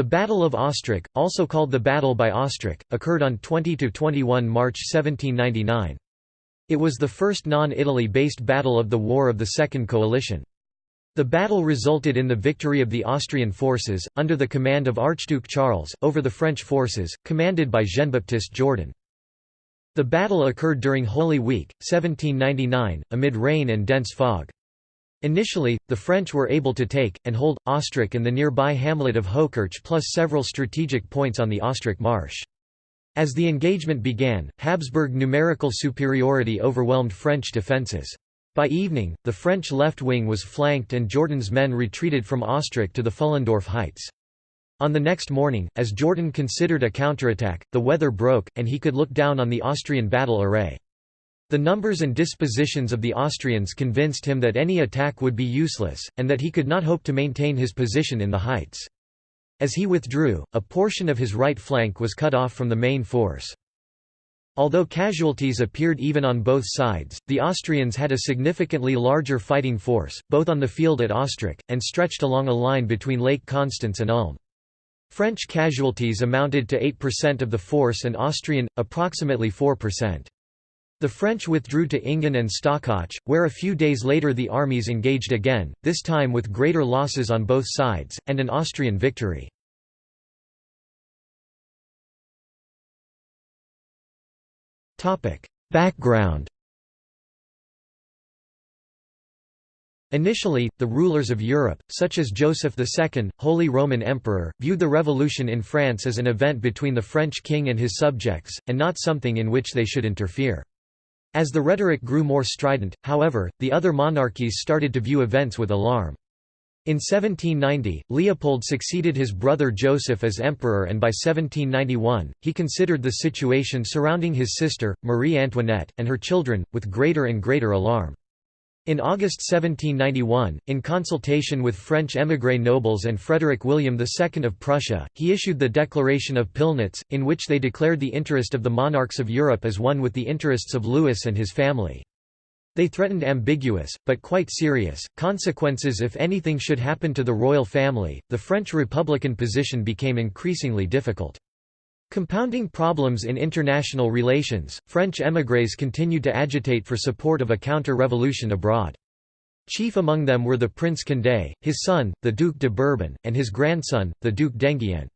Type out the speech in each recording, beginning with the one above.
The Battle of Ostrach, also called the Battle by Ostrach, occurred on 20–21 March 1799. It was the first non-Italy based battle of the War of the Second Coalition. The battle resulted in the victory of the Austrian forces, under the command of Archduke Charles, over the French forces, commanded by Jean-Baptiste Jourdan. The battle occurred during Holy Week, 1799, amid rain and dense fog. Initially, the French were able to take, and hold, Ostrach and the nearby hamlet of Hochkirch plus several strategic points on the Ostrach Marsh. As the engagement began, Habsburg numerical superiority overwhelmed French defences. By evening, the French left wing was flanked and Jourdan's men retreated from Ostrach to the Pfullendorf heights. On the next morning, as Jourdan considered a counterattack, the weather broke, and he could look down on the Austrian battle array. The numbers and dispositions of the Austrians convinced him that any attack would be useless, and that he could not hope to maintain his position in the heights. As he withdrew, a portion of his right flank was cut off from the main force. Although casualties appeared even on both sides, the Austrians had a significantly larger fighting force, both on the field at Ostrach, and stretched along a line between Lake Constance and Ulm. French casualties amounted to 8% of the force and Austrian, approximately 4%. The French withdrew to Engen and Stockach, where a few days later the armies engaged again, this time with greater losses on both sides, and an Austrian victory. Background Initially, the rulers of Europe, such as Joseph II, Holy Roman Emperor, viewed the revolution in France as an event between the French king and his subjects, and not something in which they should interfere. As the rhetoric grew more strident, however, the other monarchies started to view events with alarm. In 1790, Leopold succeeded his brother Joseph as emperor and by 1791, he considered the situation surrounding his sister, Marie Antoinette, and her children, with greater and greater alarm. In August 1791, in consultation with French émigré nobles and Frederick William II of Prussia, he issued the Declaration of Pillnitz, in which they declared the interest of the monarchs of Europe as one with the interests of Louis and his family. They threatened ambiguous, but quite serious, consequences if anything should happen to the royal family. The French republican position became increasingly difficult. Compounding problems in international relations, French émigrés continued to agitate for support of a counter-revolution abroad. Chief among them were the Prince Condé, his son, the Duc de Bourbon, and his grandson, the Duc d'Enghien.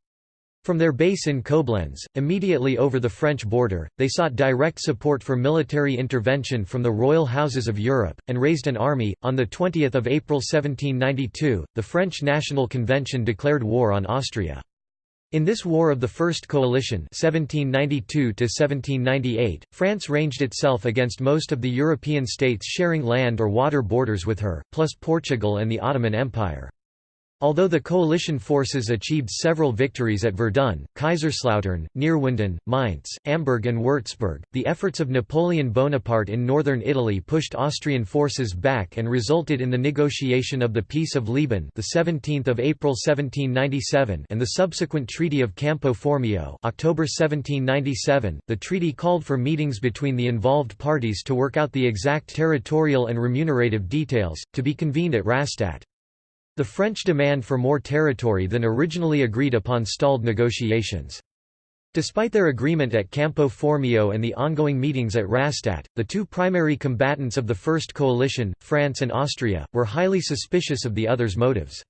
From their base in Koblenz, immediately over the French border, they sought direct support for military intervention from the royal houses of Europe, and raised an army. On 20 April 1792, the French National Convention declared war on Austria. In this War of the First Coalition 1792 France ranged itself against most of the European states sharing land or water borders with her, plus Portugal and the Ottoman Empire. Although the coalition forces achieved several victories at Verdun, Kaiserslautern, Neerwinden, Mainz, Amberg and Würzburg, the efforts of Napoleon Bonaparte in northern Italy pushed Austrian forces back and resulted in the negotiation of the Peace of Leoben the 17th of April 1797 and the subsequent Treaty of Campo Formio October 1797. The treaty called for meetings between the involved parties to work out the exact territorial and remunerative details, to be convened at Rastatt. The French demand for more territory than originally agreed upon stalled negotiations. Despite their agreement at Campo Formio and the ongoing meetings at Rastatt, the two primary combatants of the First Coalition, France and Austria, were highly suspicious of the other's motives.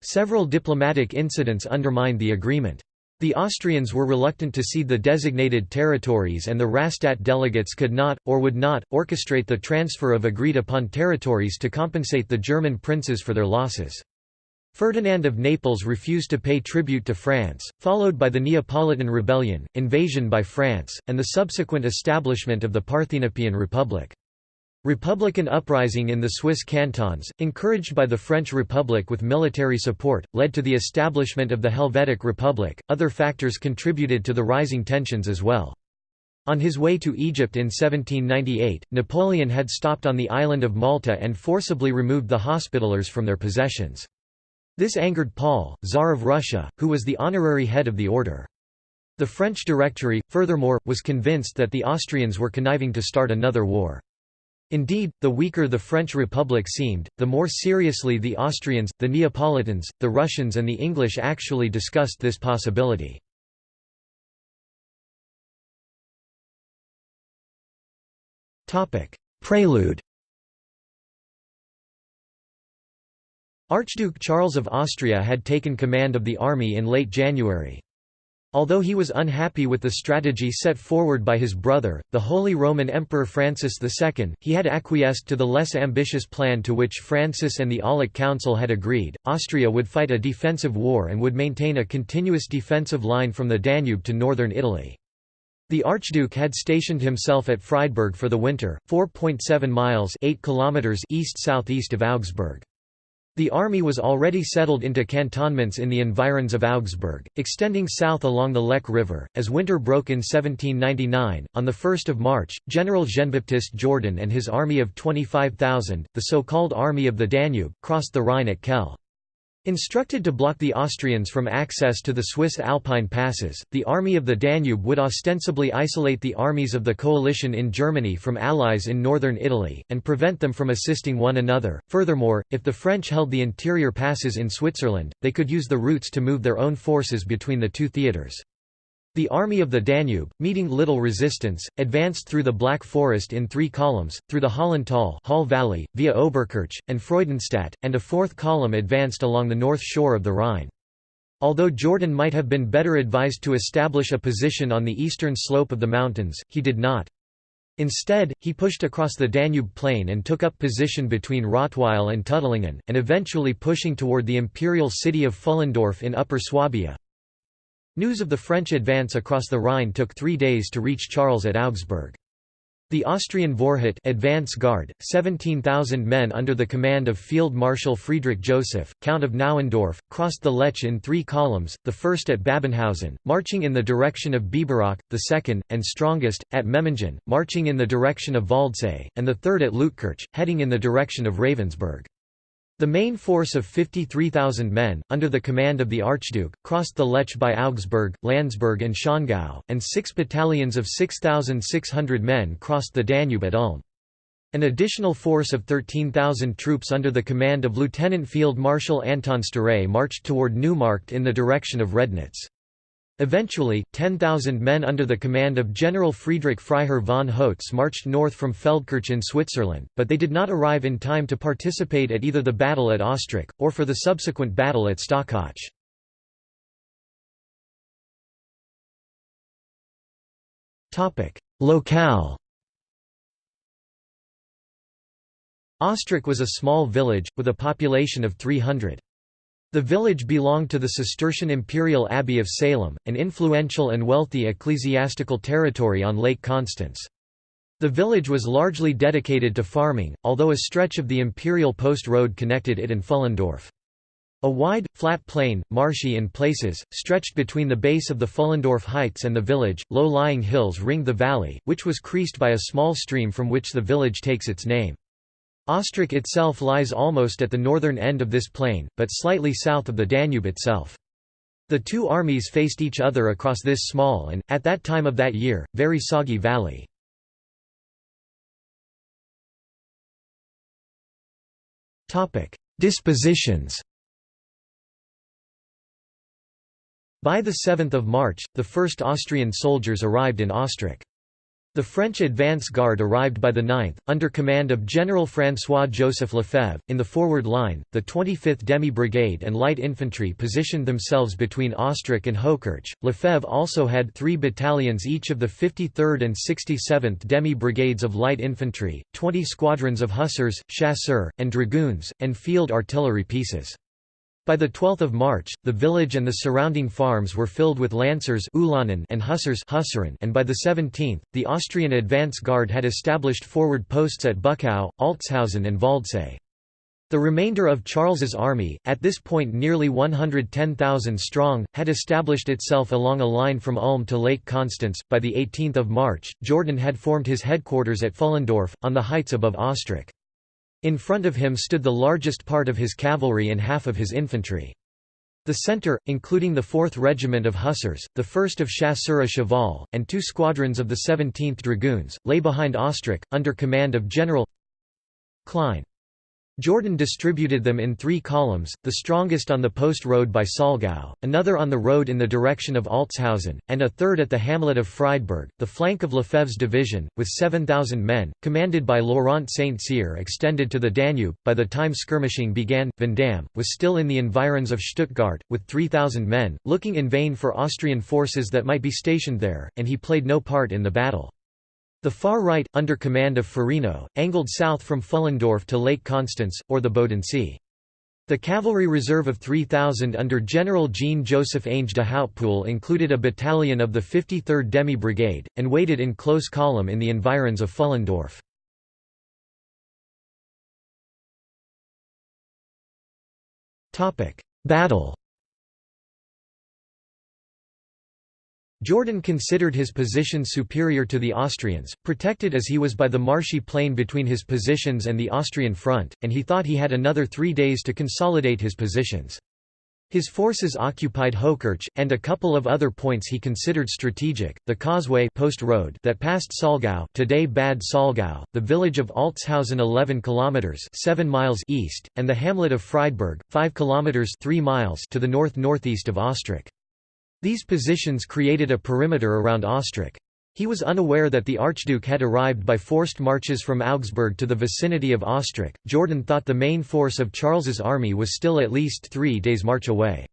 Several diplomatic incidents undermined the agreement. The Austrians were reluctant to cede the designated territories and the Rastatt delegates could not, or would not, orchestrate the transfer of agreed-upon territories to compensate the German princes for their losses. Ferdinand of Naples refused to pay tribute to France, followed by the Neapolitan Rebellion, invasion by France, and the subsequent establishment of the Parthenopean Republic. Republican uprising in the Swiss cantons, encouraged by the French Republic with military support, led to the establishment of the Helvetic Republic. Other factors contributed to the rising tensions as well. On his way to Egypt in 1798, Napoleon had stopped on the island of Malta and forcibly removed the Hospitallers from their possessions. This angered Paul, Tsar of Russia, who was the honorary head of the order. The French Directory, furthermore, was convinced that the Austrians were conniving to start another war. Indeed, the weaker the French Republic seemed, the more seriously the Austrians, the Neapolitans, the Russians and the English actually discussed this possibility. Prelude Archduke Charles of Austria had taken command of the army in late January. Although he was unhappy with the strategy set forward by his brother, the Holy Roman Emperor Francis II, he had acquiesced to the less ambitious plan to which Francis and the Aulic Council had agreed. Austria would fight a defensive war and would maintain a continuous defensive line from the Danube to northern Italy. The Archduke had stationed himself at Friedberg for the winter, 4.7 miles 8 kilometers east-southeast of Augsburg. The army was already settled into cantonments in the environs of Augsburg, extending south along the Lech River. As winter broke in 1799, on 1 March, General Jean-Baptiste Jourdan and his army of 25,000, the so-called Army of the Danube, crossed the Rhine at Kehl. Instructed to block the Austrians from access to the Swiss Alpine passes, the Army of the Danube would ostensibly isolate the armies of the coalition in Germany from allies in northern Italy, and prevent them from assisting one another. Furthermore, if the French held the interior passes in Switzerland, they could use the routes to move their own forces between the two theatres. The Army of the Danube, meeting little resistance, advanced through the Black Forest in three columns, through the Hollental Hall Valley, via Oberkirch, and Freudenstadt, and a fourth column advanced along the north shore of the Rhine. Although Jourdan might have been better advised to establish a position on the eastern slope of the mountains, he did not. Instead, he pushed across the Danube plain and took up position between Rottweil and Tuttlingen, and eventually pushing toward the imperial city of Pfullendorf in Upper Swabia. News of the French advance across the Rhine took three days to reach Charles at Augsburg. The Austrian Vorhut advance guard, 17,000 men under the command of Field Marshal Friedrich Joseph, Count of Nauendorf, crossed the Lech in three columns, the first at Babenhausen, marching in the direction of Biberach, the second, and strongest, at Memmingen, marching in the direction of Waldsee, and the third at Leutkirch, heading in the direction of Ravensburg. The main force of 53,000 men, under the command of the Archduke, crossed the Lech by Augsburg, Landsberg and Schongau, and six battalions of 6,600 men crossed the Danube at Ulm. An additional force of 13,000 troops under the command of Lieutenant Field Marshal Anton Sztáray marched toward Neumarkt in the direction of Rednitz. Eventually, 10,000 men under the command of General Friedrich Freiherr von Hotz marched north from Feldkirch in Switzerland, but they did not arrive in time to participate at either the battle at Ostrach, or for the subsequent battle at Stockach. Locale Ostrach was a small village, with a population of 300. The village belonged to the Cistercian Imperial Abbey of Salem, an influential and wealthy ecclesiastical territory on Lake Constance. The village was largely dedicated to farming, although a stretch of the Imperial Post Road connected it and Pfullendorf. A wide, flat plain, marshy in places, stretched between the base of the Pfullendorf Heights and the village. Low-lying hills ringed the valley, which was creased by a small stream from which the village takes its name. Ostrach itself lies almost at the northern end of this plain, but slightly south of the Danube itself. The two armies faced each other across this small and, at that time of that year, very soggy valley. Dispositions By the 7 March, the first Austrian soldiers arrived in Ostrach. The French advance guard arrived by the 9th, under command of General François-Joseph Lefebvre. In the forward line, the 25th Demi Brigade and light infantry positioned themselves between Ostrach and Hochkirch. Lefebvre also had three battalions each of the 53rd and 67th Demi Brigades of light infantry, 20 squadrons of hussars, chasseurs, and dragoons, and field artillery pieces. By the 12 March, the village and the surrounding farms were filled with lancers and hussars and by the 17th, the Austrian advance guard had established forward posts at Buckau, Altshausen and Waldsee. The remainder of Charles's army, at this point nearly 110,000 strong, had established itself along a line from Ulm to Lake Constance. By the 18th of March, Jourdan had formed his headquarters at Pfullendorf, on the heights above Ostrach. In front of him stood the largest part of his cavalry and half of his infantry. The centre, including the 4th Regiment of Hussars, the 1st of Chasseurs Cheval, and two squadrons of the 17th Dragoons, lay behind Ostrach, under command of General Klein. Jourdan distributed them in three columns, the strongest on the post road by Saulgau, another on the road in the direction of Altshausen, and a third at the hamlet of Friedberg. The flank of Lefebvre's division, with 7,000 men, commanded by Laurent Saint Cyr, extended to the Danube. By the time skirmishing began, Vandamme was still in the environs of Stuttgart, with 3,000 men, looking in vain for Austrian forces that might be stationed there, and he played no part in the battle. The far right, under command of Ferino, angled south from Pfullendorf to Lake Constance, or the Bodensee. The cavalry reserve of 3,000 under General Jean-Joseph Ange de Hautpoul included a battalion of the 53rd Demi Brigade, and waited in close column in the environs of Pfullendorf. Battle Jourdan considered his position superior to the Austrians, protected as he was by the marshy plain between his positions and the Austrian front, and he thought he had another three days to consolidate his positions. His forces occupied Hochkirch, and a couple of other points he considered strategic, the causeway post road that passed Saulgau today Bad Saulgau, the village of Altshausen 11 kilometers 7 miles east, and the hamlet of Friedberg, 5 kilometers 3 miles to the north-northeast of Ostrach. These positions created a perimeter around Ostrach. He was unaware that the Archduke had arrived by forced marches from Augsburg to the vicinity of Ostrach. Jourdan thought the main force of Charles's army was still at least three days' march away.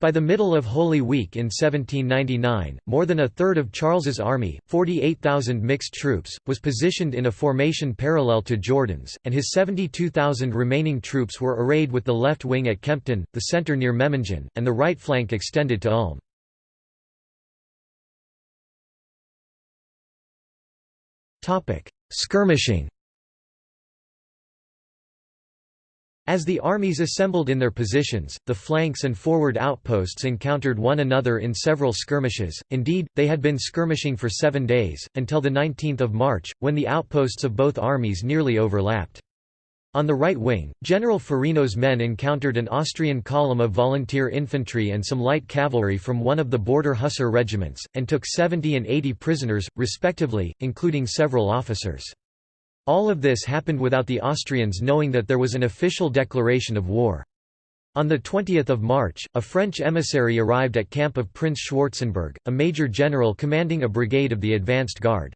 By the middle of Holy Week in 1799, more than a third of Charles's army, 48,000 mixed troops, was positioned in a formation parallel to Jourdan's, and his 72,000 remaining troops were arrayed with the left wing at Kempten, the centre near Memmingen, and the right flank extended to Ulm. Skirmishing As the armies assembled in their positions, the flanks and forward outposts encountered one another in several skirmishes, indeed, they had been skirmishing for seven days, until 19 March, when the outposts of both armies nearly overlapped. On the right wing, General Ferino's men encountered an Austrian column of volunteer infantry and some light cavalry from one of the border hussar regiments, and took 70 and 80 prisoners, respectively, including several officers. All of this happened without the Austrians knowing that there was an official declaration of war. On 20 March, a French emissary arrived at camp of Prince Schwarzenberg, a major general commanding a brigade of the advanced guard.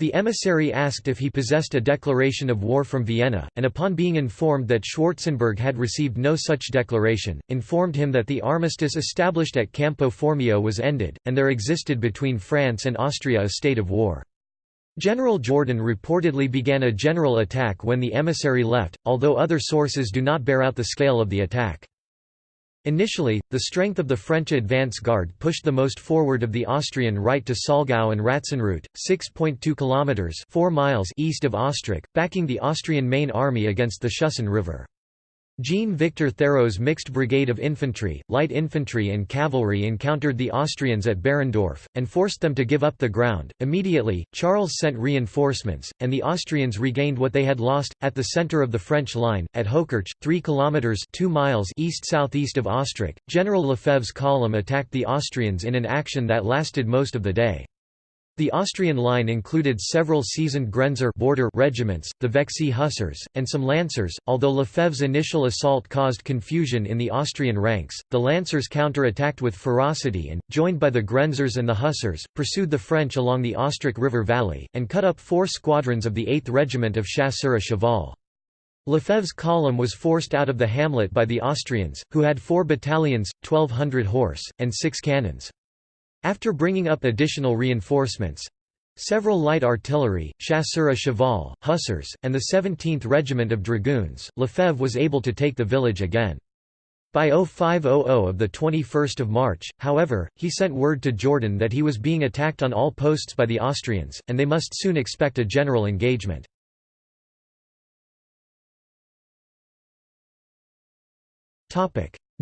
The emissary asked if he possessed a declaration of war from Vienna, and upon being informed that Schwarzenberg had received no such declaration, informed him that the armistice established at Campo Formio was ended, and there existed between France and Austria a state of war. General Jourdan reportedly began a general attack when the emissary left, although other sources do not bear out the scale of the attack. Initially, the strength of the French advance guard pushed the most forward of the Austrian right to Saulgau and Ratzenreute, 6.2 kilometers (4 miles) east of Ostrach, backing the Austrian main army against the Schussen River. Jean-Victor Tharreau's mixed brigade of infantry, light infantry and cavalry encountered the Austrians at Berendorf, and forced them to give up the ground. Immediately, Charles sent reinforcements, and the Austrians regained what they had lost, at the centre of the French line, at Hochkirch, 3 kilometres 2 miles east-southeast of Ostrach. General Lefebvre's column attacked the Austrians in an action that lasted most of the day. The Austrian line included several seasoned Grenzer border regiments, the Vexi Hussars, and some Lancers. Although Lefebvre's initial assault caused confusion in the Austrian ranks, the Lancers counter-attacked with ferocity and, joined by the Grenzers and the Hussars, pursued the French along the Ostrach River valley, and cut up four squadrons of the 8th Regiment of Chasseurs à Cheval. Lefebvre's column was forced out of the hamlet by the Austrians, who had four battalions, 1,200 horse, and six cannons. After bringing up additional reinforcements—several light artillery, chasseurs à cheval, hussars, and the 17th Regiment of Dragoons, Lefebvre was able to take the village again. By 0500 of 21 March, however, he sent word to Jourdan that he was being attacked on all posts by the Austrians, and they must soon expect a general engagement.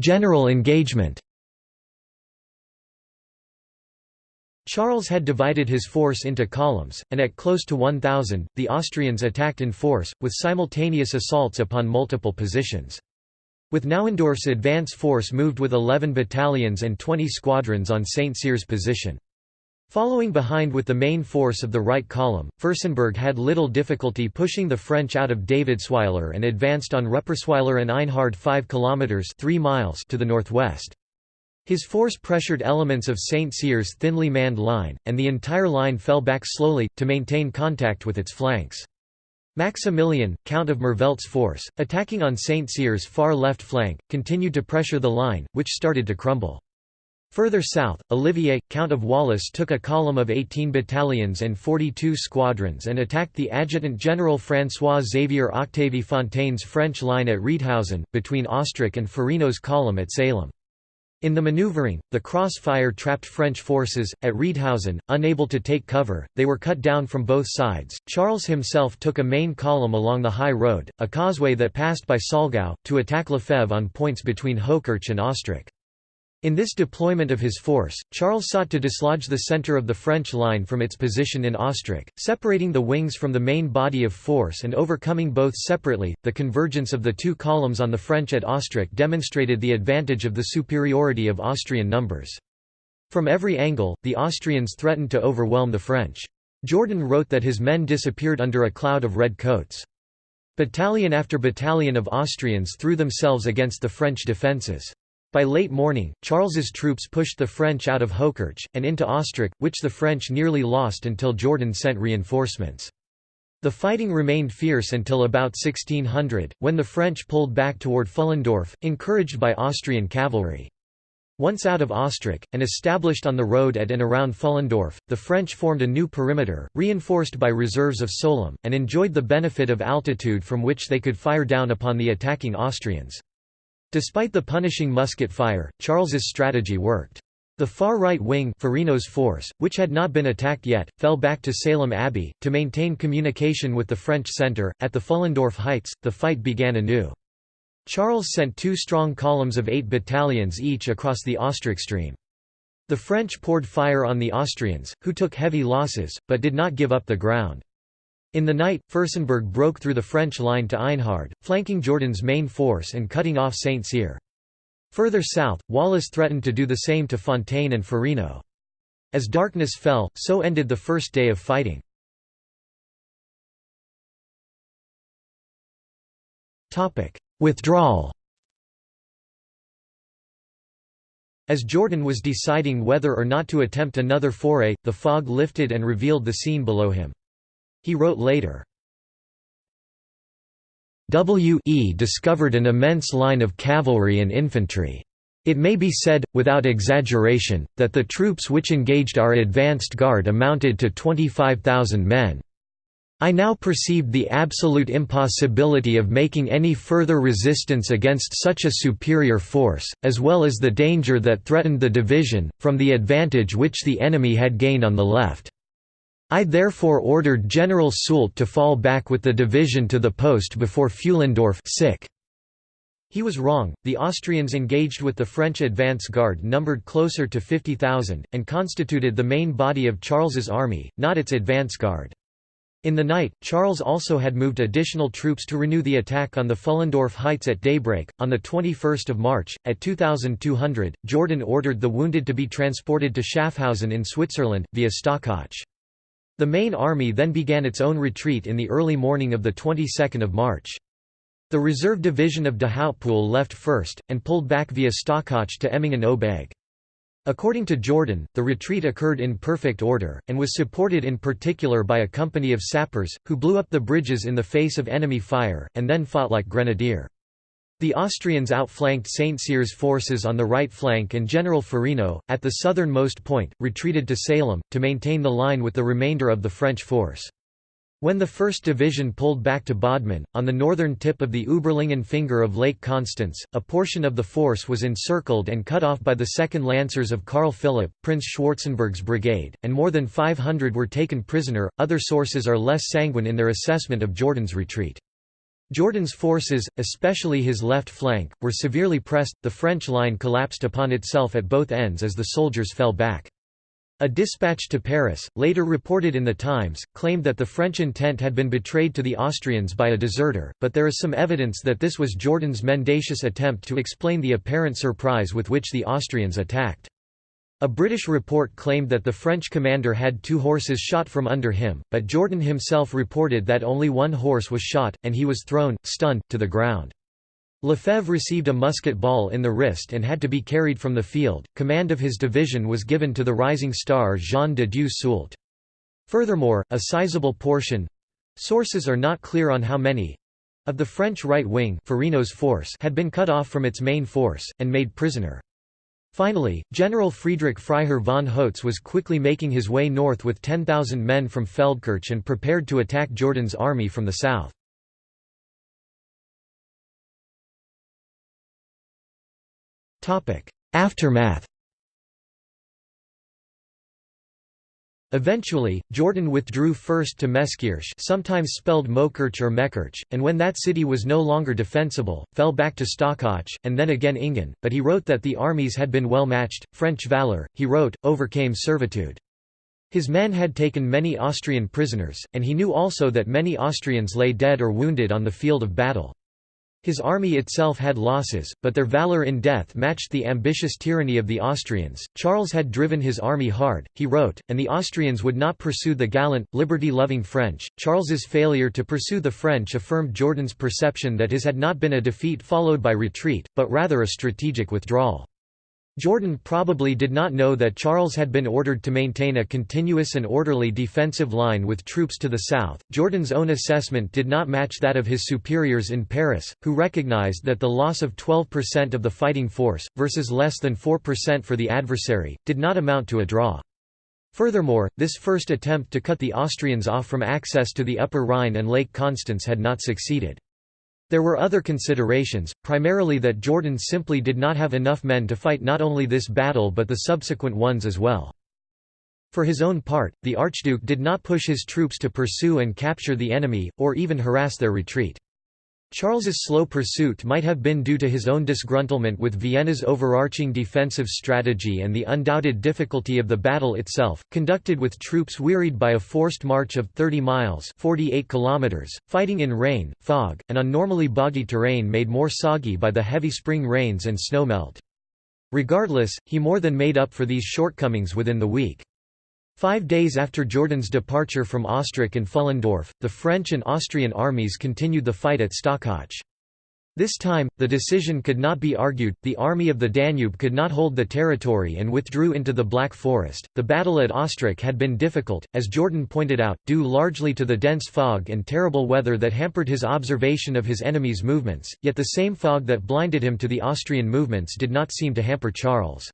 General engagement Charles had divided his force into columns, and at close to 1,000, the Austrians attacked in force, with simultaneous assaults upon multiple positions. With Nauendorf's advance force moved with 11 battalions and 20 squadrons on St. Cyr's position. Following behind with the main force of the right column, Fürstenberg had little difficulty pushing the French out of Davidsweiler and advanced on Ruppersweiler and Einhart 5 kilometers 3 miles to the northwest. His force pressured elements of St. Cyr's thinly manned line, and the entire line fell back slowly, to maintain contact with its flanks. Maximilian, Count of Merveldt's force, attacking on St. Cyr's far left flank, continued to pressure the line, which started to crumble. Further south, Olivier, Count of Wallis took a column of 18 battalions and 42 squadrons and attacked the Adjutant General François-Xavier Octavie Fontaine's French line at Riedhausen, between Ostrach and Ferino's column at Salem. In the maneuvering, the crossfire trapped French forces. At Riedhausen, unable to take cover, they were cut down from both sides. Charles himself took a main column along the high road, a causeway that passed by Saulgau, to attack Lefebvre on points between Hochkirch and Ostrach. In this deployment of his force, Charles sought to dislodge the centre of the French line from its position in Ostrach, separating the wings from the main body of force and overcoming both separately. The convergence of the two columns on the French at Ostrach demonstrated the advantage of the superiority of Austrian numbers. From every angle, the Austrians threatened to overwhelm the French. Jourdan wrote that his men disappeared under a cloud of red coats. Battalion after battalion of Austrians threw themselves against the French defences. By late morning, Charles's troops pushed the French out of Hochkirch, and into Ostrach, which the French nearly lost until Jourdan sent reinforcements. The fighting remained fierce until about 1600, when the French pulled back toward Pfullendorf, encouraged by Austrian cavalry. Once out of Ostrach, and established on the road at and around Pfullendorf, the French formed a new perimeter, reinforced by reserves of Sollum, and enjoyed the benefit of altitude from which they could fire down upon the attacking Austrians. Despite the punishing musket fire, Charles's strategy worked. The far right wing Ferino's force, which had not been attacked yet, fell back to Salem Abbey, to maintain communication with the French centre. At the Pfullendorf Heights, the fight began anew. Charles sent two strong columns of eight battalions each across the Ostrach stream. The French poured fire on the Austrians, who took heavy losses, but did not give up the ground. In the night, Fürstenberg broke through the French line to Einhart, flanking Jourdan's main force and cutting off St. Cyr. Further south, Wallis threatened to do the same to Fontaine and Ferino. As darkness fell, so ended the first day of fighting. Withdrawal As Jourdan was deciding whether or not to attempt another foray, the fog lifted and revealed the scene below him. He wrote later, W.E. discovered an immense line of cavalry and infantry. It may be said, without exaggeration, that the troops which engaged our advanced guard amounted to 25,000 men. I now perceived the absolute impossibility of making any further resistance against such a superior force, as well as the danger that threatened the division, from the advantage which the enemy had gained on the left. I therefore ordered General Soult to fall back with the division to the post before Pfullendorf He was wrong, the Austrians engaged with the French advance guard numbered closer to 50,000, and constituted the main body of Charles's army, not its advance guard. In the night, Charles also had moved additional troops to renew the attack on the Pfullendorf Heights at daybreak. On 21 March, at 2,200, Jourdan ordered the wounded to be transported to Schaffhausen in Switzerland, via Stockach. The main army then began its own retreat in the early morning of the 22nd of March. The reserve division of de left first, and pulled back via Stockach to Emmingen-Obeg. According to Jourdan, the retreat occurred in perfect order, and was supported in particular by a company of sappers, who blew up the bridges in the face of enemy fire, and then fought like grenadier. The Austrians outflanked St. Cyr's forces on the right flank and General Ferino, at the southernmost point, retreated to Salem, to maintain the line with the remainder of the French force. When the 1st Division pulled back to Bodman, on the northern tip of the Überlingen finger of Lake Constance, a portion of the force was encircled and cut off by the 2nd Lancers of Karl Philipp, Prince Schwarzenberg's brigade, and more than 500 were taken prisoner. Other sources are less sanguine in their assessment of Jourdan's retreat. Jourdan's forces, especially his left flank, were severely pressed, the French line collapsed upon itself at both ends as the soldiers fell back. A dispatch to Paris, later reported in the Times, claimed that the French intent had been betrayed to the Austrians by a deserter, but there is some evidence that this was Jourdan's mendacious attempt to explain the apparent surprise with which the Austrians attacked. A British report claimed that the French commander had two horses shot from under him, but Jourdan himself reported that only one horse was shot, and he was thrown, stunned, to the ground. Lefebvre received a musket ball in the wrist and had to be carried from the field. Command of his division was given to the rising star Jean de Dieu Soult. Furthermore, a sizable portion sources are not clear on how many of the French right wing Ferino's force had been cut off from its main force, and made prisoner. Finally, General Friedrich Freiherr von Hotz was quickly making his way north with 10,000 men from Feldkirch and prepared to attack Jourdan's army from the south. Aftermath Eventually, Jourdan withdrew first to Meskirch sometimes spelled Mokirch or Mekirch, and when that city was no longer defensible, fell back to Stockach, and then again Ingen, but he wrote that the armies had been well matched, French valour, he wrote, overcame servitude. His men had taken many Austrian prisoners, and he knew also that many Austrians lay dead or wounded on the field of battle. His army itself had losses, but their valor in death matched the ambitious tyranny of the Austrians. Charles had driven his army hard, he wrote, and the Austrians would not pursue the gallant, liberty loving French. Charles's failure to pursue the French affirmed Jourdan's perception that his had not been a defeat followed by retreat, but rather a strategic withdrawal. Jourdan probably did not know that Charles had been ordered to maintain a continuous and orderly defensive line with troops to the south. Jourdan's own assessment did not match that of his superiors in Paris, who recognized that the loss of 12% of the fighting force, versus less than 4% for the adversary, did not amount to a draw. Furthermore, this first attempt to cut the Austrians off from access to the Upper Rhine and Lake Constance had not succeeded. There were other considerations, primarily that Jourdan simply did not have enough men to fight not only this battle but the subsequent ones as well. For his own part, the Archduke did not push his troops to pursue and capture the enemy, or even harass their retreat. Charles's slow pursuit might have been due to his own disgruntlement with Vienna's overarching defensive strategy and the undoubted difficulty of the battle itself, conducted with troops wearied by a forced march of 30 miles 48 kilometers, fighting in rain, fog, and on normally boggy terrain made more soggy by the heavy spring rains and snowmelt. Regardless, he more than made up for these shortcomings within the week. Five days after Jourdan's departure from Ostrach and Pfullendorf, the French and Austrian armies continued the fight at Stockach. This time, the decision could not be argued, the Army of the Danube could not hold the territory and withdrew into the Black Forest. The battle at Ostrach had been difficult, as Jourdan pointed out, due largely to the dense fog and terrible weather that hampered his observation of his enemy's movements, yet the same fog that blinded him to the Austrian movements did not seem to hamper Charles.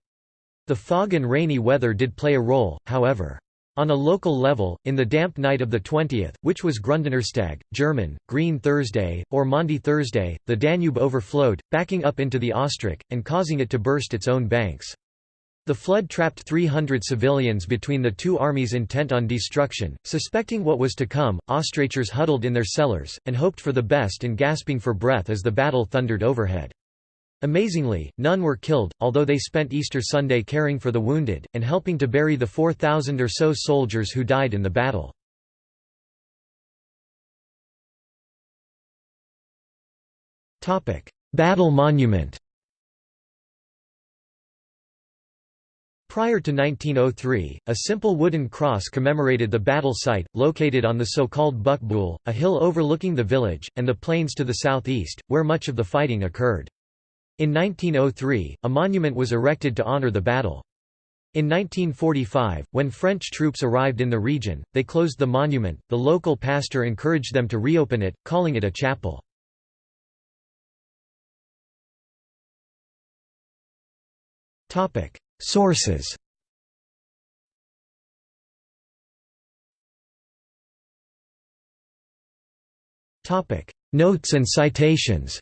The fog and rainy weather did play a role, however. On a local level, in the damp night of the 20th, which was Gründonnerstag, German, Green Thursday, or Maundy Thursday, the Danube overflowed, backing up into the Ostrach, and causing it to burst its own banks. The flood trapped 300 civilians between the two armies intent on destruction. Suspecting what was to come, Ostrachers huddled in their cellars, and hoped for the best and gasping for breath as the battle thundered overhead. Amazingly, none were killed, although they spent Easter Sunday caring for the wounded, and helping to bury the 4,000 or so soldiers who died in the battle. Battle monument Prior to 1903, a simple wooden cross commemorated the battle site, located on the so-called Buckbuhl, a hill overlooking the village, and the plains to the southeast, where much of the fighting occurred. In 1903, a monument was erected to honor the battle. In 1945, when French troops arrived in the region, they closed the monument. The local pastor encouraged them to reopen it, calling it a chapel. Topic: Sources. Topic: Notes and citations.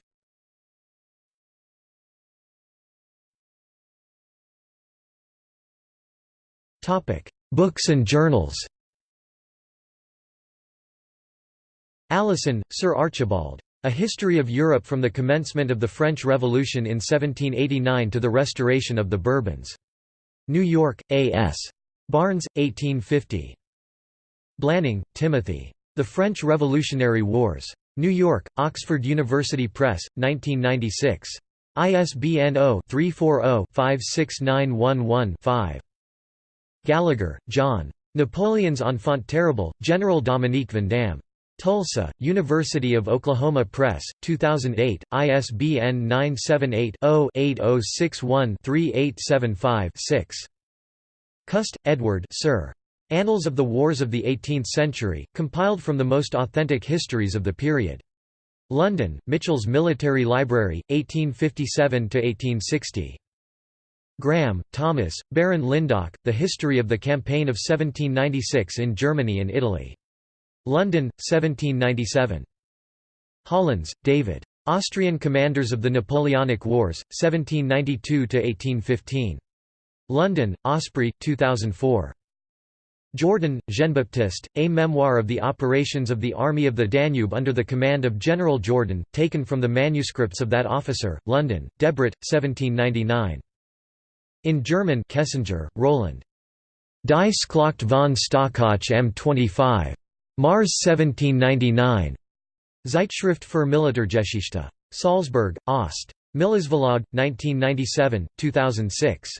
Books and journals. Alison, Sir Archibald. A History of Europe from the Commencement of the French Revolution in 1789 to the Restoration of the Bourbons. New York, A.S. Barnes, 1850. Blanning, Timothy. The French Revolutionary Wars. New York, Oxford University Press, 1996. ISBN 0-340-56911-5. Gallagher, John. Napoleon's Enfant Terrible, General Dominique Vandamme. Tulsa, University of Oklahoma Press, 2008, ISBN 978-0-8061-3875-6. Cust, Edward Sir. Annals of the Wars of the Eighteenth Century, compiled from the most authentic histories of the period. London, Mitchell's Military Library, 1857–1860. Graham, Thomas, Baron Lyndoch, The History of the Campaign of 1796 in Germany and Italy. London, 1797. Hollins, David. Austrian Commanders of the Napoleonic Wars, 1792–1815. London, Osprey, 2004. Jourdan, Jean-Baptiste, A Memoir of the Operations of the Army of the Danube under the command of General Jourdan, taken from the manuscripts of that officer, London, Debrett, 1799. In German Kessinger, Roland. Die Schlacht von Stockach M25. Mars 1799. Zeitschrift für Militärgeschichte. Salzburg, Ost. Millisverlag, 1997, 2006.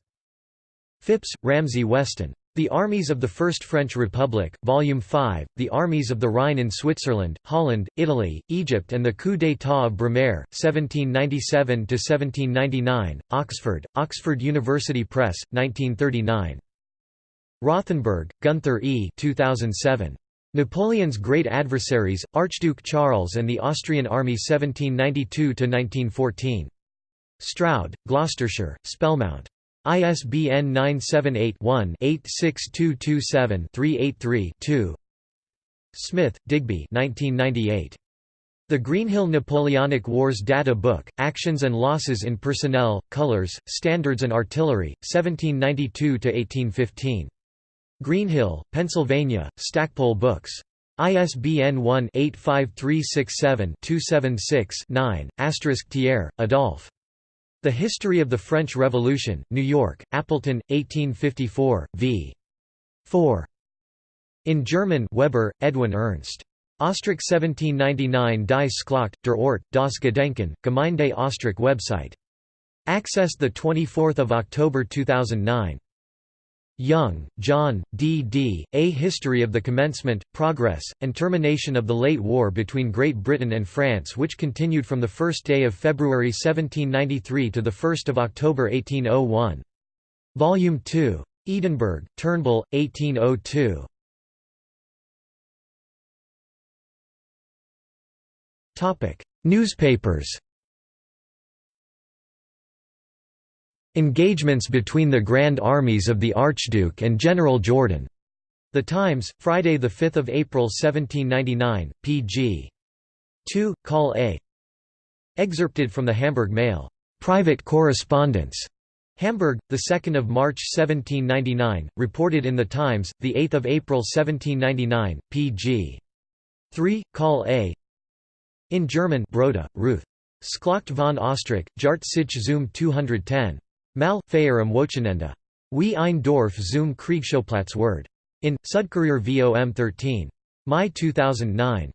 Phipps, Ramsay Weston. The Armies of the First French Republic, Volume 5, The Armies of the Rhine in Switzerland, Holland, Italy, Egypt and the coup d'état of Brumaire, 1797–1799, Oxford, Oxford University Press, 1939. Rothenberg, Gunther E. 2007. Napoleon's Great Adversaries, Archduke Charles and the Austrian Army 1792–1914. Stroud, Gloucestershire, Spellmount. ISBN 978-1-86227-383-2 Smith, Digby The Greenhill Napoleonic Wars Data Book, Actions and Losses in Personnel, Colors, Standards and Artillery, 1792–1815. Greenhill, Pennsylvania, Stackpole Books. ISBN 1-85367-276-9, Thiers, Adolphe. The History of the French Revolution, New York, Appleton, 1854, v. 4. In German Weber, Edwin Ernst. Ostrach 1799 Die Schlacht, der Ort, das Gedenken, Gemeinde Ostrach website. Accessed 24 October 2009. Young, John, D.D., A History of the Commencement, Progress, and Termination of the Late War between Great Britain and France which continued from the first day of February 1793 to the 1st of October 1801. Volume 2. Edinburgh, Turnbull, 1802. Newspapers Engagements between the Grand Armies of the Archduke and General Jourdan. The Times, Friday 5 April 1799, pg. 2, Call A. Excerpted from the Hamburg Mail. Private correspondence. Hamburg, 2 March 1799, reported in The Times, 8 April 1799, pg. 3, Call A. In German Broda, Ruth. Schlacht von Ostrach, Jart sich zum 210. Mal, Feier am Wochenende. Wie ein Dorf zum Kriegsschauplatz Word. In, Südkurier vom 13. Mai 2009.